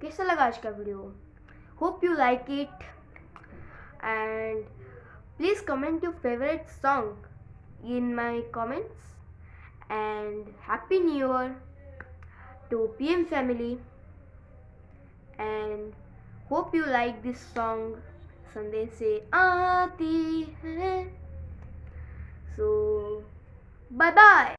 कैसा लगा आज का video? Hope you like it and please comment your favourite song in my comments and happy new year to P M family and hope you like this song संदेश से आती है। सो bye bye